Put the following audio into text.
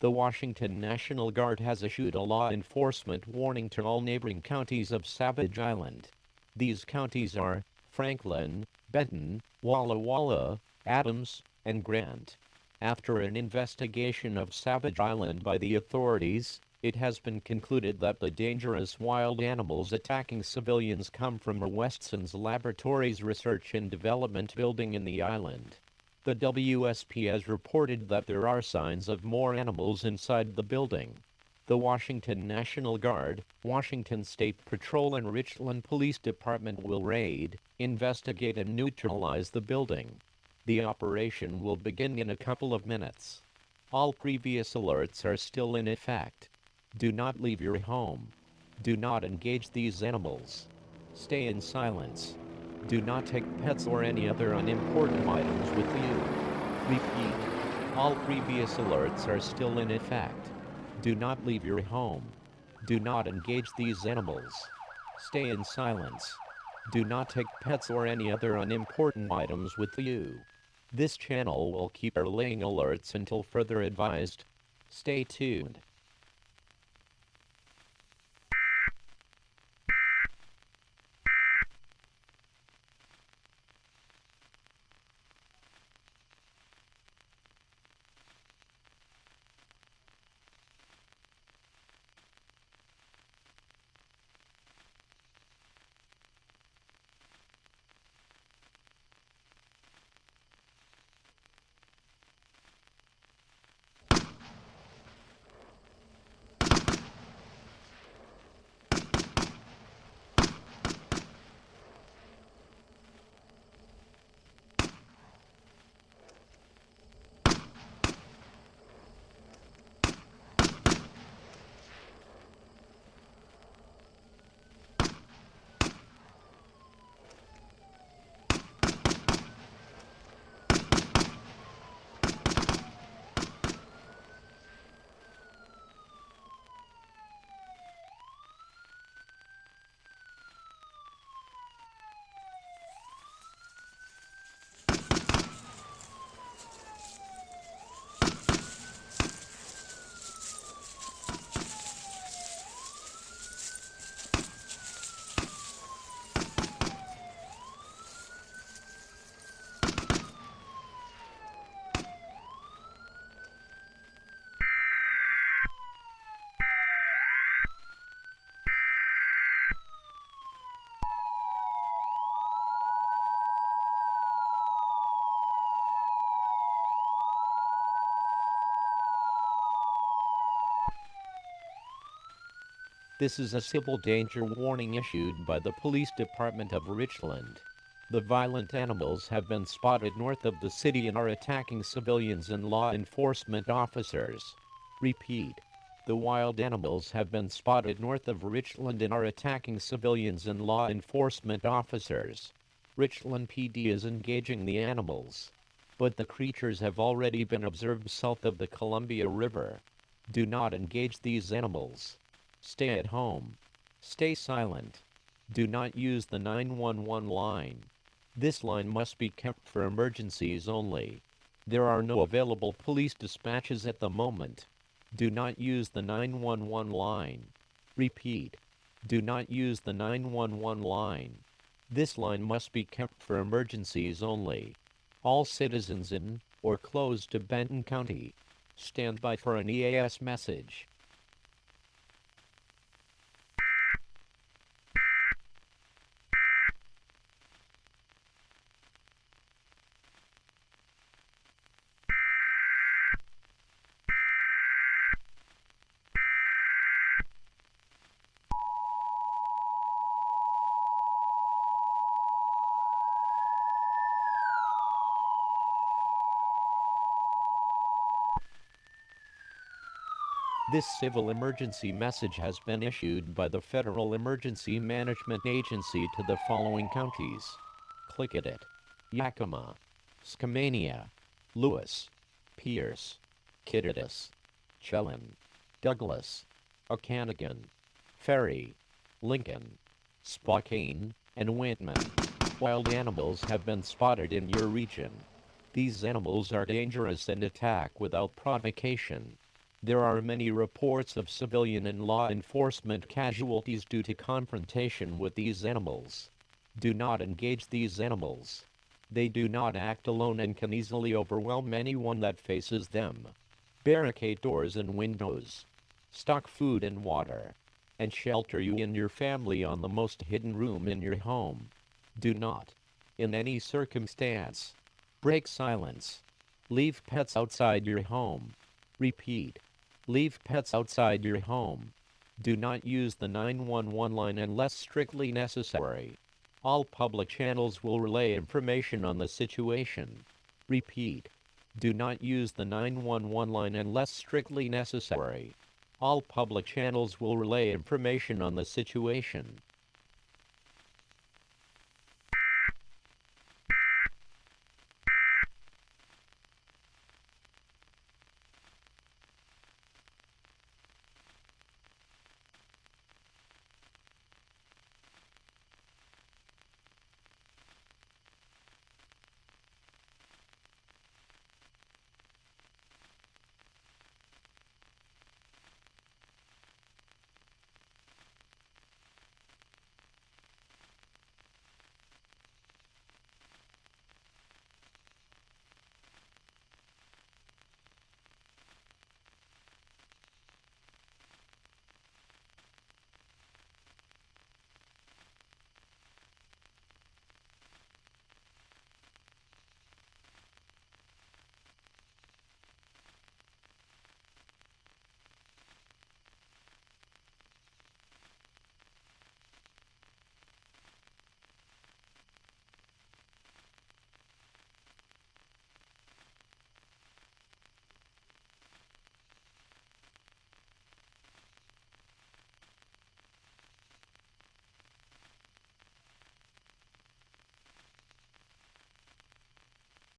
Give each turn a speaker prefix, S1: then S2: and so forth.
S1: The Washington National Guard has issued a law enforcement warning to all neighboring counties of Savage Island. These counties are Franklin, Benton, Walla Walla, Adams, and Grant. After an investigation of Savage Island by the authorities, it has been concluded that the dangerous wild animals attacking civilians come from Westson's Laboratories Research and Development building in the island. The WSP has reported that there are signs of more animals inside the building. The Washington National Guard, Washington State Patrol and Richland Police Department will raid, investigate and neutralize the building. The operation will begin in a couple of minutes. All previous alerts are still in effect. Do not leave your home. Do not engage these animals. Stay in silence. Do not take pets or any other unimportant items with you. Repeat. All previous alerts are still in effect. Do not leave your home. Do not engage these animals. Stay in silence. Do not take pets or any other unimportant items with you. This channel will keep relaying alerts until further advised. Stay tuned. This is a civil danger warning issued by the Police Department of Richland. The violent animals have been spotted north of the city and are attacking civilians and law enforcement officers. Repeat. The wild animals have been spotted north of Richland and are attacking civilians and law enforcement officers. Richland PD is engaging the animals. But the creatures have already been observed south of the Columbia River. Do not engage these animals. Stay at home. Stay silent. Do not use the 911 line. This line must be kept for emergencies only. There are no available police dispatches at the moment. Do not use the 911 line. Repeat. Do not use the 911 line. This line must be kept for emergencies only. All citizens in or close to Benton County. Stand by for an EAS message. This civil emergency message has been issued by the Federal Emergency Management Agency to the following counties. Klickitat, Yakima, Skamania, Lewis, Pierce, Kittitas, Chelan, Douglas, Okanogan, Ferry, Lincoln, Spokane, and Whitman. Wild animals have been spotted in your region. These animals are dangerous and attack without provocation. There are many reports of civilian and law enforcement casualties due to confrontation with these animals. Do not engage these animals. They do not act alone and can easily overwhelm anyone that faces them. Barricade doors and windows. Stock food and water. And shelter you and your family on the most hidden room in your home. Do not, in any circumstance, break silence. Leave pets outside your home. Repeat. Leave pets outside your home. Do not use the 911 line unless strictly necessary. All public channels will relay information on the situation. Repeat. Do not use the 911 line unless strictly necessary. All public channels will relay information on the situation.